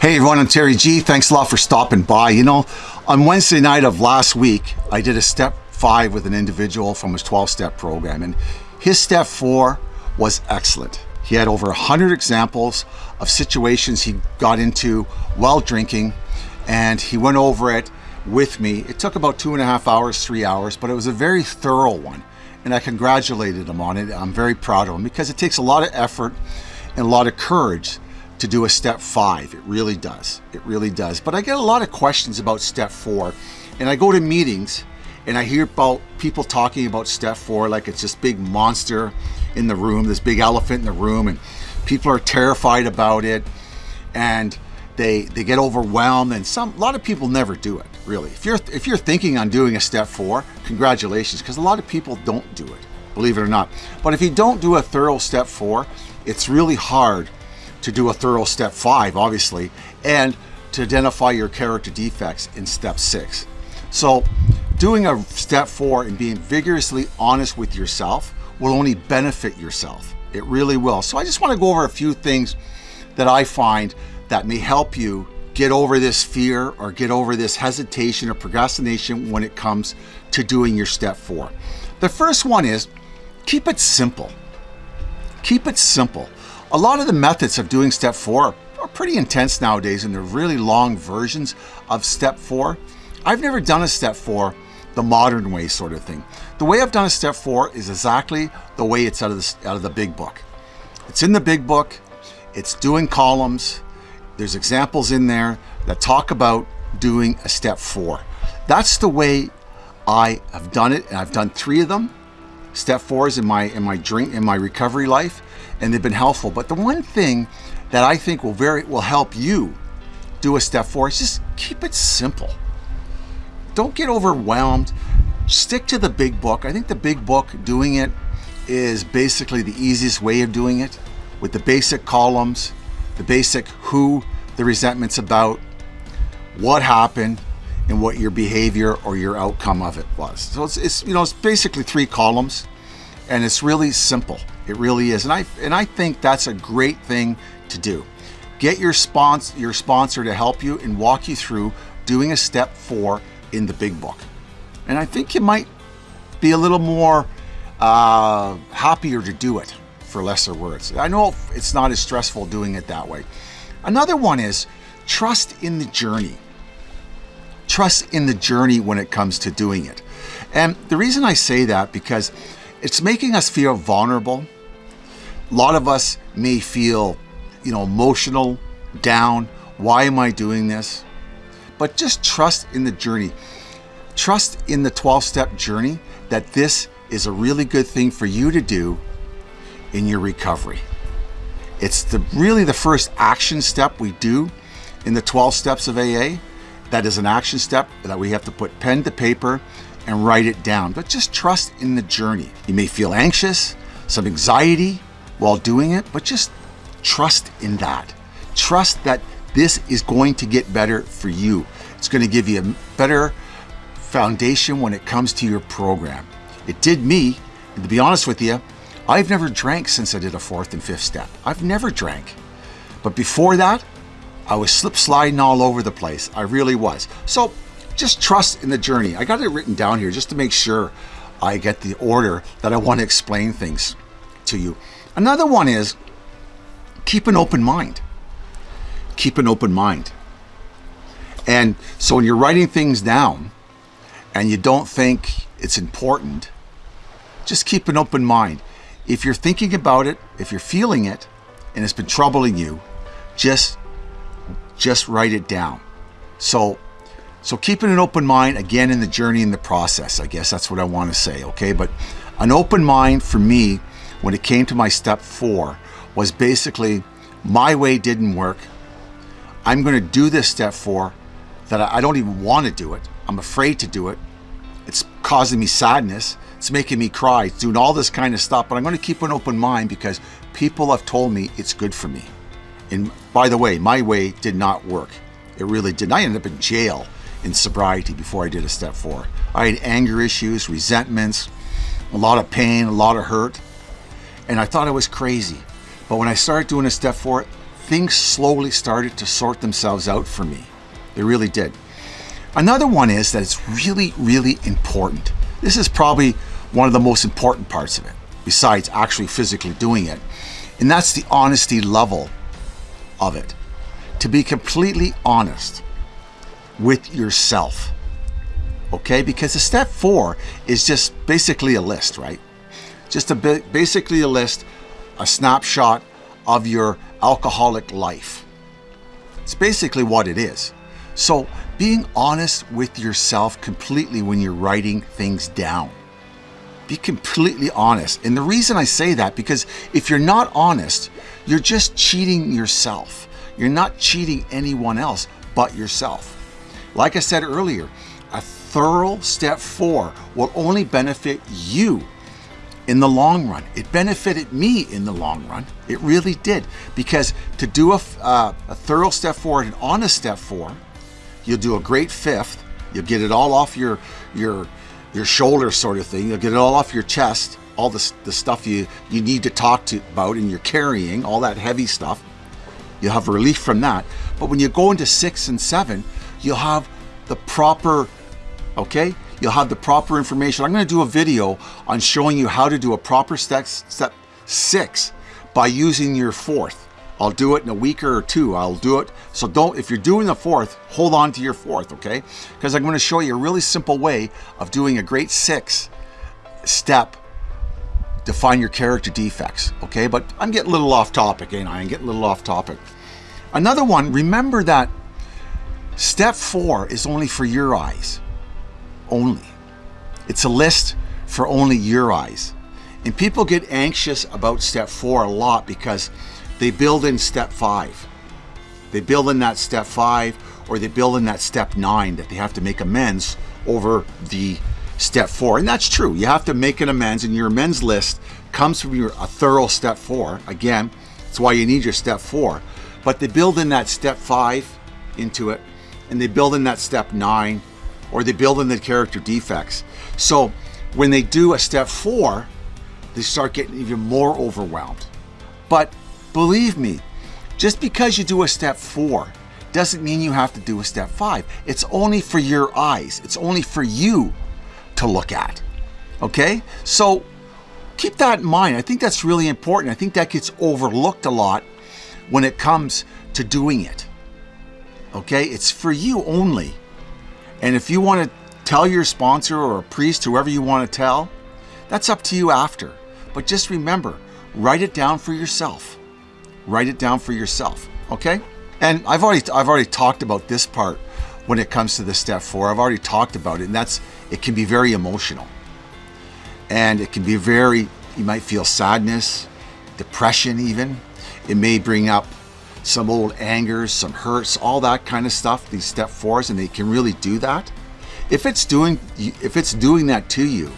Hey everyone, I'm Terry G. Thanks a lot for stopping by. You know, on Wednesday night of last week, I did a step five with an individual from his 12 step program, and his step four was excellent. He had over 100 examples of situations he got into while drinking, and he went over it with me. It took about two and a half hours, three hours, but it was a very thorough one, and I congratulated him on it. I'm very proud of him because it takes a lot of effort and a lot of courage to do a step five. It really does. It really does. But I get a lot of questions about step four and I go to meetings and I hear about people talking about step four like it's this big monster in the room, this big elephant in the room and people are terrified about it and they they get overwhelmed and some a lot of people never do it really if you're if you're thinking on doing a step four congratulations because a lot of people don't do it believe it or not but if you don't do a thorough step four it's really hard to do a thorough step five, obviously, and to identify your character defects in step six. So doing a step four and being vigorously honest with yourself will only benefit yourself. It really will. So I just want to go over a few things that I find that may help you get over this fear or get over this hesitation or procrastination when it comes to doing your step four. The first one is keep it simple. Keep it simple. A lot of the methods of doing step four are pretty intense nowadays and they're really long versions of step four. I've never done a step four the modern way sort of thing. The way I've done a step four is exactly the way it's out of the, out of the big book. It's in the big book, it's doing columns, there's examples in there that talk about doing a step four. That's the way I have done it and I've done three of them step fours in my in my drink in my recovery life and they've been helpful. But the one thing that I think will very will help you do a step four is just keep it simple. Don't get overwhelmed. Stick to the big book. I think the big book doing it is basically the easiest way of doing it with the basic columns the basic who the resentment's about what happened and what your behavior or your outcome of it was. So it's, it's, you know it's basically three columns, and it's really simple. It really is, and I and I think that's a great thing to do. Get your sponsor your sponsor to help you and walk you through doing a step four in the big book, and I think you might be a little more uh, happier to do it for lesser words. I know it's not as stressful doing it that way. Another one is trust in the journey trust in the journey when it comes to doing it. And the reason I say that because it's making us feel vulnerable. A lot of us may feel, you know, emotional, down. Why am I doing this? But just trust in the journey. Trust in the 12 step journey that this is a really good thing for you to do in your recovery. It's the really the first action step we do in the 12 steps of AA. That is an action step that we have to put pen to paper and write it down, but just trust in the journey. You may feel anxious, some anxiety while doing it, but just trust in that. Trust that this is going to get better for you. It's going to give you a better foundation when it comes to your program. It did me, and to be honest with you, I've never drank since I did a fourth and fifth step. I've never drank. But before that, I was slip sliding all over the place. I really was. So just trust in the journey. I got it written down here just to make sure I get the order that I want to explain things to you. Another one is keep an open mind. Keep an open mind. And so when you're writing things down and you don't think it's important, just keep an open mind. If you're thinking about it, if you're feeling it, and it's been troubling you, just just write it down. So, so keeping an open mind, again, in the journey, in the process, I guess that's what I want to say, okay? But an open mind for me, when it came to my step four, was basically my way didn't work. I'm going to do this step four that I don't even want to do it. I'm afraid to do it. It's causing me sadness. It's making me cry. It's doing all this kind of stuff, but I'm going to keep an open mind because people have told me it's good for me. And by the way, my way did not work. It really didn't. I ended up in jail in sobriety before I did a step four. I had anger issues, resentments, a lot of pain, a lot of hurt, and I thought I was crazy. But when I started doing a step four, things slowly started to sort themselves out for me. They really did. Another one is that it's really, really important. This is probably one of the most important parts of it, besides actually physically doing it. And that's the honesty level of it. To be completely honest with yourself. Okay, because the step four is just basically a list, right? Just a bit, basically a list, a snapshot of your alcoholic life. It's basically what it is. So being honest with yourself completely when you're writing things down. Be completely honest. And the reason I say that, because if you're not honest, you're just cheating yourself. You're not cheating anyone else but yourself. Like I said earlier, a thorough step four will only benefit you in the long run. It benefited me in the long run. It really did. Because to do a, uh, a thorough step four and an honest step four, you'll do a great fifth. You'll get it all off your, your, your shoulder sort of thing. You'll get it all off your chest, all the, the stuff you, you need to talk to about and you're carrying, all that heavy stuff. You'll have relief from that. But when you go into six and seven, you'll have the proper, okay? You'll have the proper information. I'm gonna do a video on showing you how to do a proper step, step six by using your fourth. I'll do it in a week or two. I'll do it. So don't, if you're doing the fourth, hold on to your fourth, okay? Because I'm gonna show you a really simple way of doing a great six step to find your character defects, okay? But I'm getting a little off topic, ain't I? I'm getting a little off topic. Another one, remember that step four is only for your eyes, only. It's a list for only your eyes. And people get anxious about step four a lot because they build in step five. They build in that step five or they build in that step nine that they have to make amends over the step four. And that's true. You have to make an amends and your amends list comes from your a thorough step four. Again, that's why you need your step four. But they build in that step five into it and they build in that step nine or they build in the character defects. So when they do a step four, they start getting even more overwhelmed. But believe me, just because you do a step four doesn't mean you have to do a step five. It's only for your eyes. It's only for you to look at. Okay? So keep that in mind. I think that's really important. I think that gets overlooked a lot when it comes to doing it. Okay? It's for you only. And if you want to tell your sponsor or a priest, whoever you want to tell, that's up to you after. But just remember, write it down for yourself. Write it down for yourself, okay? And I've already I've already talked about this part when it comes to the step four. I've already talked about it, and that's it can be very emotional. And it can be very, you might feel sadness, depression even. It may bring up some old angers, some hurts, all that kind of stuff, these step fours, and they can really do that. If it's doing if it's doing that to you,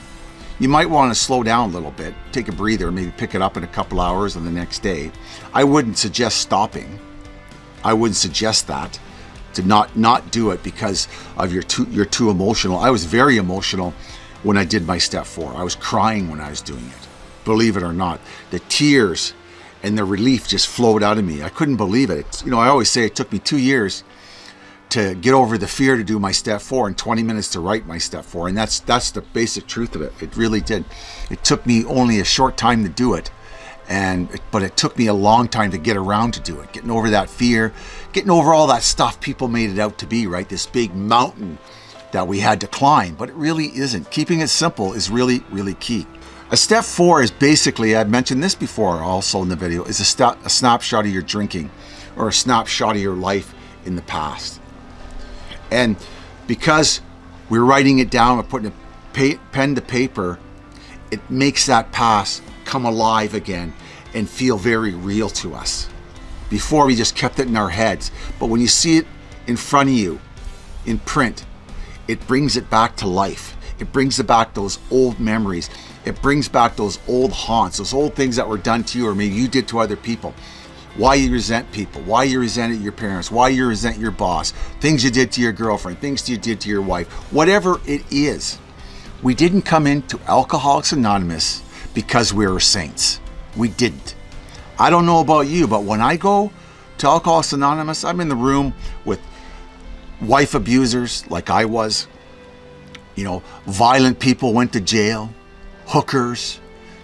you might want to slow down a little bit, take a breather, maybe pick it up in a couple hours and the next day. I wouldn't suggest stopping. I wouldn't suggest that to not not do it because of your too you're too emotional. I was very emotional when I did my step four. I was crying when I was doing it. Believe it or not, the tears and the relief just flowed out of me. I couldn't believe it. It's, You know, I always say it took me two years to get over the fear to do my step four and 20 minutes to write my step four. And that's that's the basic truth of it. It really did. It took me only a short time to do it. And but it took me a long time to get around to do it. Getting over that fear, getting over all that stuff people made it out to be, right? This big mountain that we had to climb, but it really isn't. Keeping it simple is really, really key. A step four is basically, I've mentioned this before also in the video, is a, a snapshot of your drinking or a snapshot of your life in the past. And because we're writing it down, we're putting a pen to paper, it makes that past come alive again and feel very real to us. Before we just kept it in our heads. But when you see it in front of you, in print, it brings it back to life. It brings back those old memories. It brings back those old haunts, those old things that were done to you or maybe you did to other people why you resent people, why you resented your parents, why you resent your boss, things you did to your girlfriend, things you did to your wife, whatever it is. We didn't come into Alcoholics Anonymous because we were saints. We didn't. I don't know about you, but when I go to Alcoholics Anonymous, I'm in the room with wife abusers like I was. You know, violent people went to jail, hookers,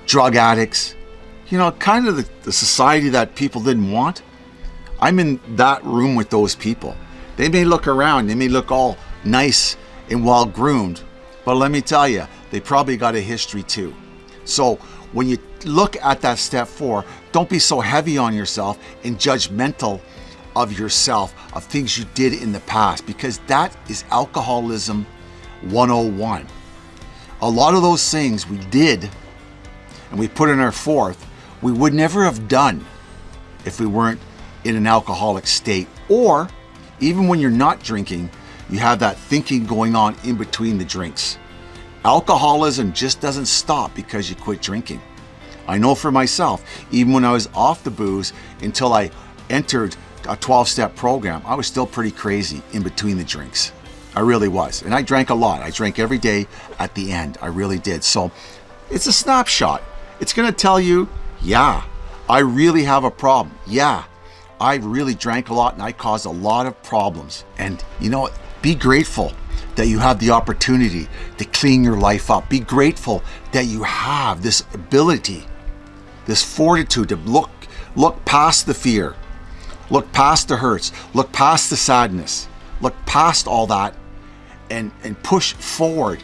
drug addicts. You know, kind of the, the society that people didn't want. I'm in that room with those people. They may look around, they may look all nice and well groomed, but let me tell you, they probably got a history too. So when you look at that step four, don't be so heavy on yourself and judgmental of yourself, of things you did in the past, because that is alcoholism 101. A lot of those things we did and we put in our fourth, we would never have done if we weren't in an alcoholic state. Or even when you're not drinking, you have that thinking going on in between the drinks. Alcoholism just doesn't stop because you quit drinking. I know for myself, even when I was off the booze until I entered a 12-step program, I was still pretty crazy in between the drinks. I really was. And I drank a lot. I drank every day at the end. I really did. So it's a snapshot. It's going to tell you, yeah, I really have a problem. Yeah, I really drank a lot and I caused a lot of problems. And you know, be grateful that you have the opportunity to clean your life up. Be grateful that you have this ability, this fortitude to look, look past the fear, look past the hurts, look past the sadness, look past all that and, and push forward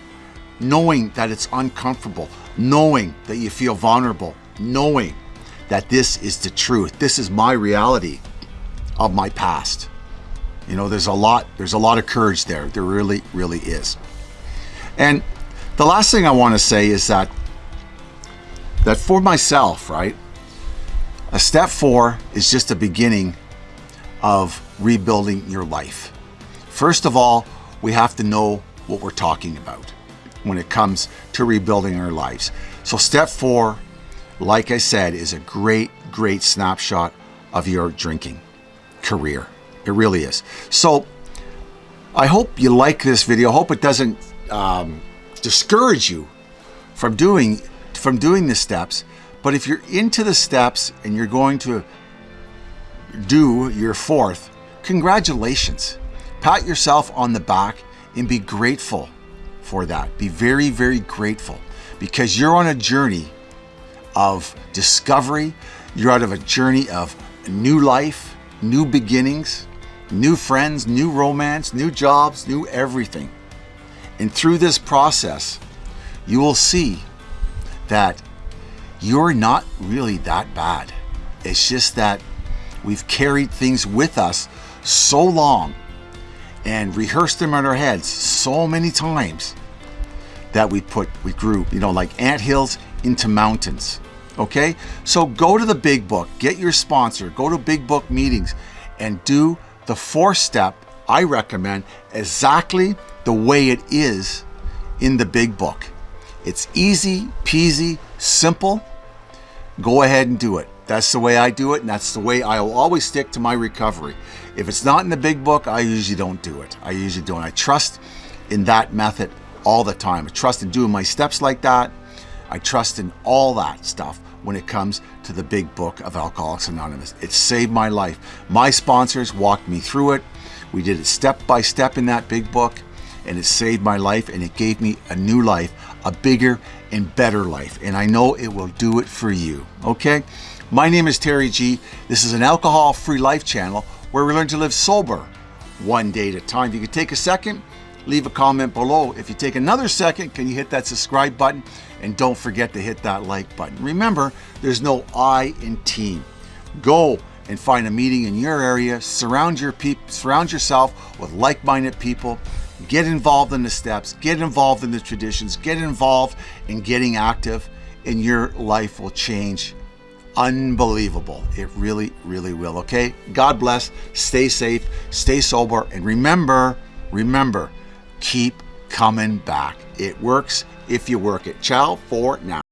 knowing that it's uncomfortable, knowing that you feel vulnerable, knowing that this is the truth. This is my reality of my past. You know, there's a lot, there's a lot of courage there. There really, really is. And the last thing I want to say is that that for myself, right? A step four is just a beginning of rebuilding your life. First of all, we have to know what we're talking about when it comes to rebuilding our lives. So step four, like I said, is a great, great snapshot of your drinking career. It really is. So I hope you like this video. I hope it doesn't um, discourage you from doing from doing the steps. But if you're into the steps and you're going to do your fourth, congratulations. Pat yourself on the back and be grateful for that. Be very, very grateful because you're on a journey of discovery. You're out of a journey of new life, new beginnings, new friends, new romance, new jobs, new everything. And through this process, you will see that you're not really that bad. It's just that we've carried things with us so long and rehearsed them in our heads so many times that we put, we grew, you know, like ant hills into mountains. Okay? So go to the big book, get your sponsor, go to big book meetings and do the fourth step I recommend exactly the way it is in the big book. It's easy peasy, simple. Go ahead and do it. That's the way I do it, and that's the way I will always stick to my recovery. If it's not in the big book, I usually don't do it. I usually don't. I trust in that method all the time. I trust in doing my steps like that. I trust in all that stuff when it comes to the big book of Alcoholics Anonymous. It saved my life. My sponsors walked me through it. We did it step by step in that big book, and it saved my life and it gave me a new life, a bigger and better life. And I know it will do it for you. Okay? My name is Terry G. This is an alcohol free life channel where we learn to live sober one day at a time. If you could take a second, leave a comment below. If you take another second, can you hit that subscribe button? And don't forget to hit that like button. Remember, there's no I in team. Go and find a meeting in your area. Surround your surround yourself with like-minded people. Get involved in the steps. Get involved in the traditions. Get involved in getting active, and your life will change unbelievable. It really, really will. Okay? God bless. Stay safe. Stay sober. And remember, remember, keep coming back. It works if you work it. Ciao for now.